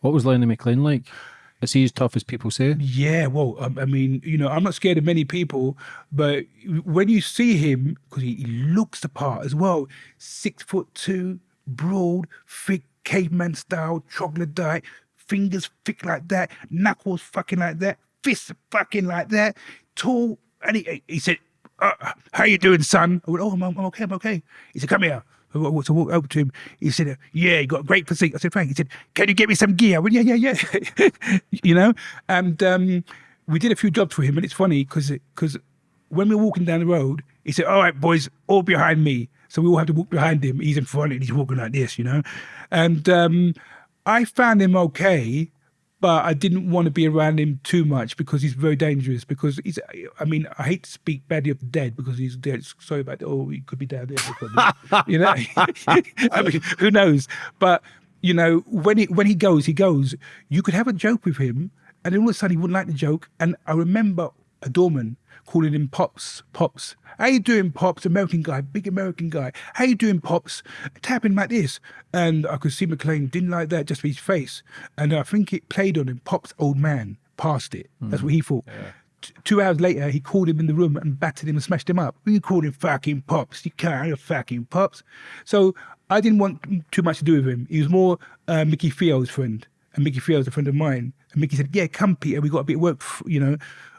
What was Lenny McLean like? Is he as tough as people say? Yeah, well, um, I mean, you know, I'm not scared of many people, but when you see him, because he, he looks the part as well, six foot two, broad, thick, caveman style, troglodyte, fingers thick like that, knuckles fucking like that, fists fucking like that, tall. And he, he said, uh, "How you doing, son?" I went, "Oh, I'm, I'm okay, I'm okay." He said, "Come here." So I walked over to him. He said, "Yeah, you got a great physique." I said, "Frank." He said, "Can you get me some gear?" I went, "Yeah, yeah, yeah." you know, and um, we did a few jobs for him, and it's funny because because when we were walking down the road, he said, "All right, boys, all behind me." So we all have to walk behind him. He's in front, and he's walking like this, you know. And um, I found him okay, but I didn't want to be around him too much because he's very dangerous. Because he's, I mean, I hate to speak badly of the dead because he's dead. Sorry about that. Oh, he could be down there. you know, I mean, who knows? But you know, when he when he goes, he goes. You could have a joke with him, and then all of a sudden he wouldn't like the joke. And I remember a doorman calling him Pops, Pops. How you doing, Pops? American guy, big American guy. How you doing, Pops? Tapping like this. And I could see McLean didn't like that just for his face. And I think it played on him. Pops, old man, passed it. That's what he thought. T- Two hours later, he called him in the room and battered him and smashed him up. You called him fucking Pops. You can't, you're fucking Pops. So I didn't want too much to do with him. He was more uh, Mickey Theo's friend. And Mickey Theo's a friend of mine. And Mickey said, yeah, come, Peter. We got a bit of work, you know,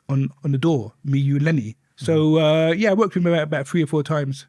on, on the door, me, you, Lenny. So, uh, yeah, I worked with him about, about three or four times.